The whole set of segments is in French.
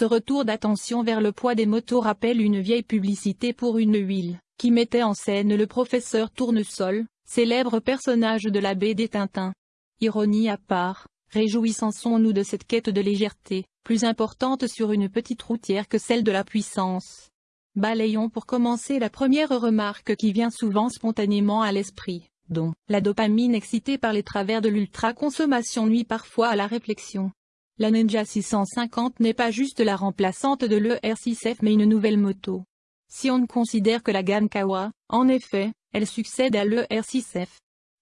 Ce retour d'attention vers le poids des motos rappelle une vieille publicité pour une huile, qui mettait en scène le professeur Tournesol, célèbre personnage de la BD Tintin. Ironie à part, réjouissons-nous de cette quête de légèreté, plus importante sur une petite routière que celle de la puissance. Balayons pour commencer la première remarque qui vient souvent spontanément à l'esprit, dont la dopamine excitée par les travers de l'ultra-consommation nuit parfois à la réflexion. La Ninja 650 n'est pas juste la remplaçante de l'ER6F mais une nouvelle moto. Si on ne considère que la gamme Kawa, en effet, elle succède à l'ER6F.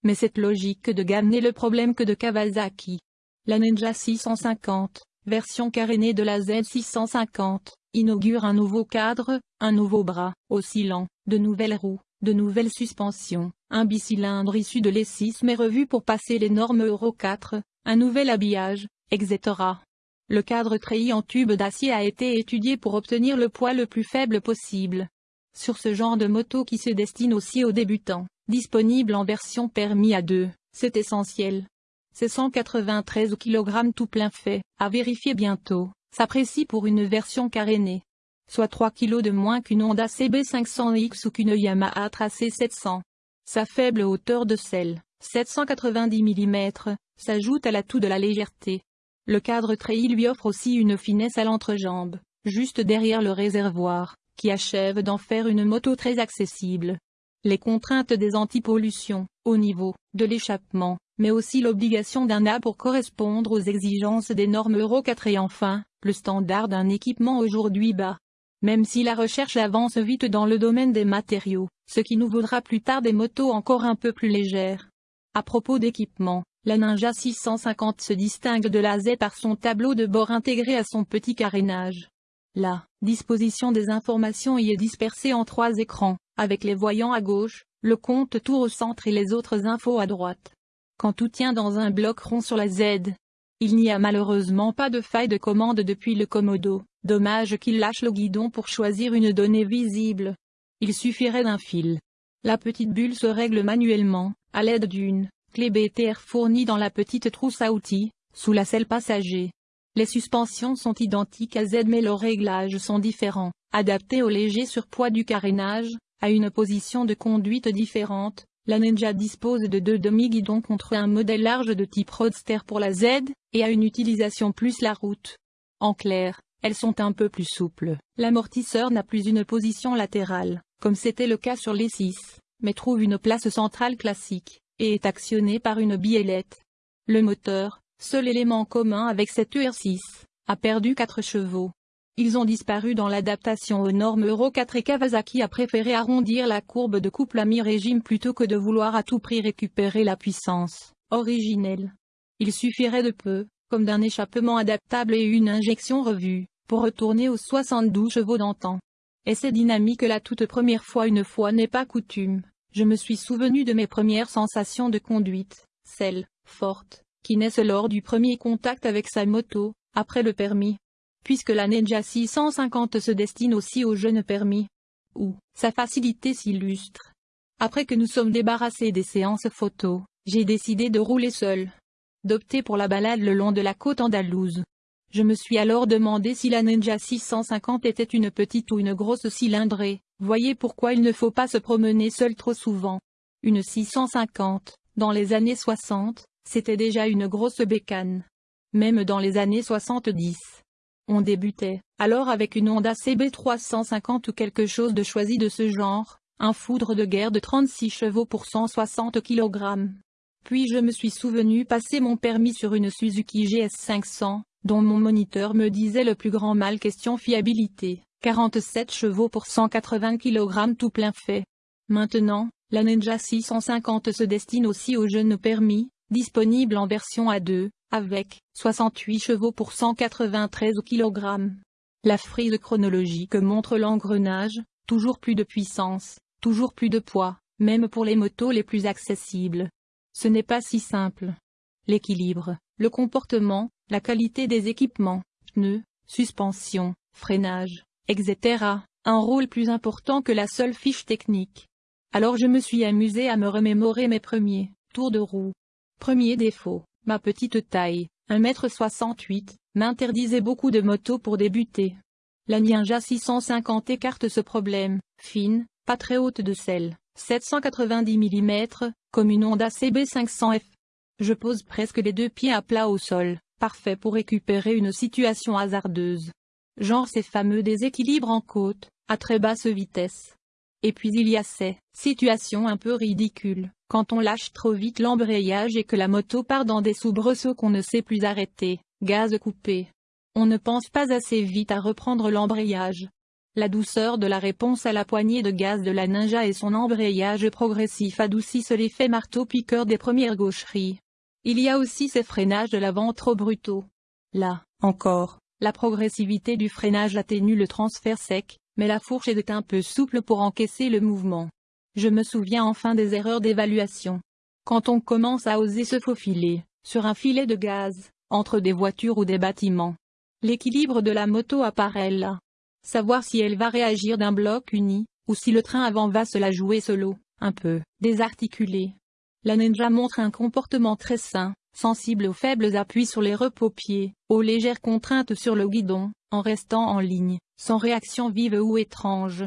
Mais cette logique de gamme n'est le problème que de Kawasaki. La Ninja 650, version carénée de la Z650, inaugure un nouveau cadre, un nouveau bras, oscillant, de nouvelles roues, de nouvelles suspensions, un bicylindre issu de l'E6 mais revu pour passer les normes Euro 4, un nouvel habillage, etc. Le cadre treillis en tube d'acier a été étudié pour obtenir le poids le plus faible possible. Sur ce genre de moto qui se destine aussi aux débutants, disponible en version permis à deux, c'est essentiel. C'est 193 kg tout plein fait, à vérifier bientôt, s'apprécie pour une version carénée. Soit 3 kg de moins qu'une Honda CB500X ou qu'une Yamaha Tracé 700. Sa faible hauteur de selle, 790 mm, s'ajoute à l'atout de la légèreté. Le cadre treillis lui offre aussi une finesse à l'entrejambe, juste derrière le réservoir, qui achève d'en faire une moto très accessible. Les contraintes des antipollutions, au niveau de l'échappement, mais aussi l'obligation d'un A pour correspondre aux exigences des normes Euro 4 et enfin, le standard d'un équipement aujourd'hui bas. Même si la recherche avance vite dans le domaine des matériaux, ce qui nous vaudra plus tard des motos encore un peu plus légères. À propos d'équipement, la Ninja 650 se distingue de la Z par son tableau de bord intégré à son petit carénage. La disposition des informations y est dispersée en trois écrans, avec les voyants à gauche, le compte tour au centre et les autres infos à droite. Quand tout tient dans un bloc rond sur la Z, il n'y a malheureusement pas de faille de commande depuis le Komodo, dommage qu'il lâche le guidon pour choisir une donnée visible. Il suffirait d'un fil. La petite bulle se règle manuellement, à l'aide d'une Clé BTR fournie dans la petite trousse à outils, sous la selle passager. Les suspensions sont identiques à Z mais leurs réglages sont différents, adaptés au léger surpoids du carénage, à une position de conduite différente. La Ninja dispose de deux demi-guidons contre un modèle large de type Roadster pour la Z, et a une utilisation plus la route. En clair, elles sont un peu plus souples. L'amortisseur n'a plus une position latérale, comme c'était le cas sur les 6, mais trouve une place centrale classique et est actionné par une biellette. Le moteur, seul élément commun avec cette ER6, a perdu 4 chevaux. Ils ont disparu dans l'adaptation aux normes Euro 4 et Kawasaki a préféré arrondir la courbe de couple à mi-régime plutôt que de vouloir à tout prix récupérer la puissance originelle. Il suffirait de peu, comme d'un échappement adaptable et une injection revue, pour retourner aux 72 chevaux d'antan. Et c'est dynamique la toute première fois une fois n'est pas coutume. Je me suis souvenu de mes premières sensations de conduite, celles, fortes, qui naissent lors du premier contact avec sa moto, après le permis. Puisque la Ninja 650 se destine aussi aux jeunes permis. Où, sa facilité s'illustre. Après que nous sommes débarrassés des séances photos, j'ai décidé de rouler seul. D'opter pour la balade le long de la côte andalouse. Je me suis alors demandé si la Ninja 650 était une petite ou une grosse cylindrée, voyez pourquoi il ne faut pas se promener seul trop souvent. Une 650, dans les années 60, c'était déjà une grosse bécane. Même dans les années 70. On débutait, alors avec une Honda CB 350 ou quelque chose de choisi de ce genre, un foudre de guerre de 36 chevaux pour 160 kg. Puis je me suis souvenu passer mon permis sur une Suzuki GS 500, dont mon moniteur me disait le plus grand mal question fiabilité, 47 chevaux pour 180 kg tout plein fait. Maintenant, la Ninja 650 se destine aussi aux jeunes permis, disponible en version A2, avec 68 chevaux pour 193 kg. La frise chronologique montre l'engrenage, toujours plus de puissance, toujours plus de poids, même pour les motos les plus accessibles. Ce n'est pas si simple. L'équilibre, le comportement, la qualité des équipements, pneus, suspension, freinage, etc., un rôle plus important que la seule fiche technique. Alors je me suis amusé à me remémorer mes premiers tours de roue. Premier défaut, ma petite taille, 1m68, m'interdisait beaucoup de motos pour débuter. La Ninja 650 écarte ce problème, fine, pas très haute de selle, 790 mm, comme une Honda CB500F. Je pose presque les deux pieds à plat au sol, parfait pour récupérer une situation hasardeuse. Genre ces fameux déséquilibres en côte, à très basse vitesse. Et puis il y a ces situations un peu ridicules, quand on lâche trop vite l'embrayage et que la moto part dans des soubresauts qu'on ne sait plus arrêter, gaz coupé. On ne pense pas assez vite à reprendre l'embrayage. La douceur de la réponse à la poignée de gaz de la Ninja et son embrayage progressif adoucissent l'effet marteau-piqueur des premières gaucheries. Il y a aussi ces freinages de l'avant trop brutaux. Là, encore, la progressivité du freinage atténue le transfert sec, mais la fourche est un peu souple pour encaisser le mouvement. Je me souviens enfin des erreurs d'évaluation. Quand on commence à oser se faufiler, sur un filet de gaz, entre des voitures ou des bâtiments. L'équilibre de la moto apparaît là. Savoir si elle va réagir d'un bloc uni, ou si le train avant va se la jouer solo, un peu, désarticulé. La Ninja montre un comportement très sain, sensible aux faibles appuis sur les repos-pieds, aux légères contraintes sur le guidon, en restant en ligne, sans réaction vive ou étrange.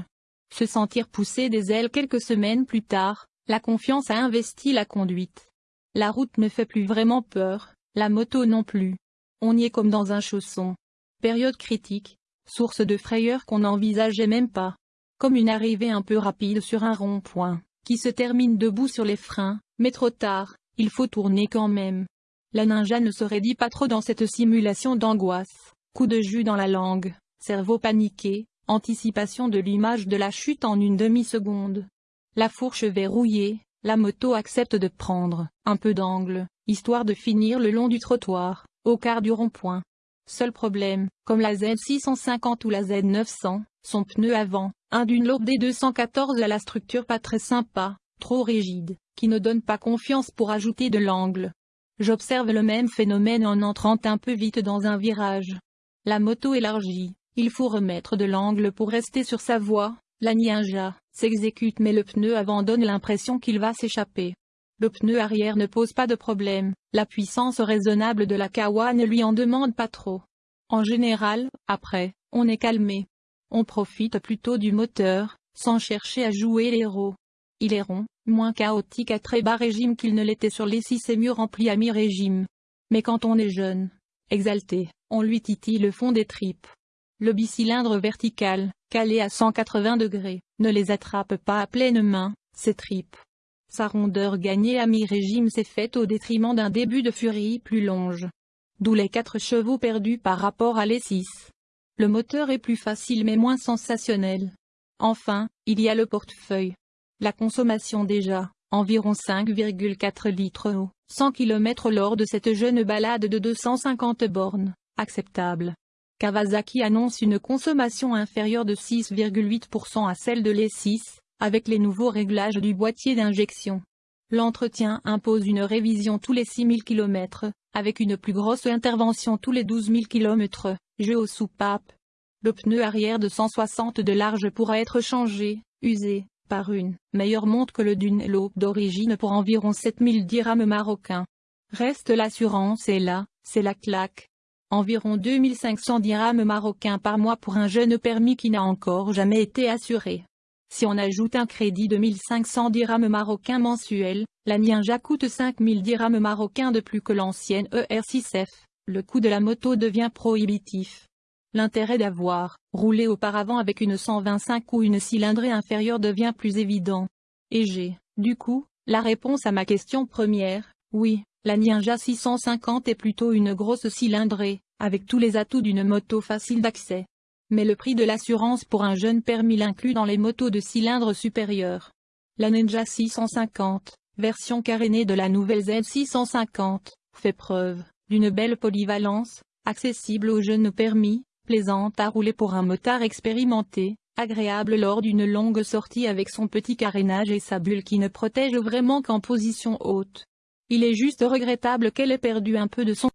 Se sentir pousser des ailes quelques semaines plus tard, la confiance a investi la conduite. La route ne fait plus vraiment peur, la moto non plus. On y est comme dans un chausson. Période critique, source de frayeur qu'on n'envisageait même pas. Comme une arrivée un peu rapide sur un rond-point, qui se termine debout sur les freins, mais trop tard, il faut tourner quand même. La ninja ne se raidit pas trop dans cette simulation d'angoisse. Coup de jus dans la langue, cerveau paniqué, anticipation de l'image de la chute en une demi-seconde. La fourche verrouillée, la moto accepte de prendre. Un peu d'angle, histoire de finir le long du trottoir, au quart du rond-point. Seul problème, comme la Z650 ou la Z900, son pneu avant, un d'une lourde D214 à la structure pas très sympa, trop rigide, qui ne donne pas confiance pour ajouter de l'angle. J'observe le même phénomène en entrant un peu vite dans un virage, la moto élargie, il faut remettre de l'angle pour rester sur sa voie, la Ninja s'exécute mais le pneu avant donne l'impression qu'il va s'échapper. Le pneu arrière ne pose pas de problème, la puissance raisonnable de la Kawa ne lui en demande pas trop. En général, après, on est calmé. On profite plutôt du moteur, sans chercher à jouer l'héros. Il est rond, moins chaotique à très bas régime qu'il ne l'était sur les 6 et mieux rempli à mi-régime. Mais quand on est jeune, exalté, on lui titille le fond des tripes. Le bicylindre vertical, calé à 180 degrés, ne les attrape pas à pleine main, ses tripes. Sa rondeur gagnée à mi-régime s'est faite au détriment d'un début de furie plus longe. D'où les 4 chevaux perdus par rapport à les 6. Le moteur est plus facile mais moins sensationnel. Enfin, il y a le portefeuille. La consommation déjà, environ 5,4 litres au 100 km lors de cette jeune balade de 250 bornes acceptable. Kawasaki annonce une consommation inférieure de 6,8% à celle de l'E6, avec les nouveaux réglages du boîtier d'injection. L'entretien impose une révision tous les 6000 km, avec une plus grosse intervention tous les 12 000 km, jeu aux soupapes. Le pneu arrière de 160 de large pourra être changé, usé, par une meilleure montre que le Dunlop d'origine pour environ 7000 dirhams marocains. Reste l'assurance et là, c'est la claque environ 2500 dirhams marocains par mois pour un jeune permis qui n'a encore jamais été assuré. Si on ajoute un crédit de 1500 dirhams marocains mensuels, la Ninja coûte 5000 dirhams marocains de plus que l'ancienne ER6F, le coût de la moto devient prohibitif. L'intérêt d'avoir roulé auparavant avec une 125 ou une cylindrée inférieure devient plus évident. Et j'ai, du coup, la réponse à ma question première, oui, la Ninja 650 est plutôt une grosse cylindrée, avec tous les atouts d'une moto facile d'accès. Mais le prix de l'assurance pour un jeune permis l'inclut dans les motos de cylindre supérieur. La Ninja 650, version carénée de la nouvelle Z650, fait preuve d'une belle polyvalence, accessible aux jeunes permis, plaisante à rouler pour un motard expérimenté, agréable lors d'une longue sortie avec son petit carénage et sa bulle qui ne protège vraiment qu'en position haute. Il est juste regrettable qu'elle ait perdu un peu de son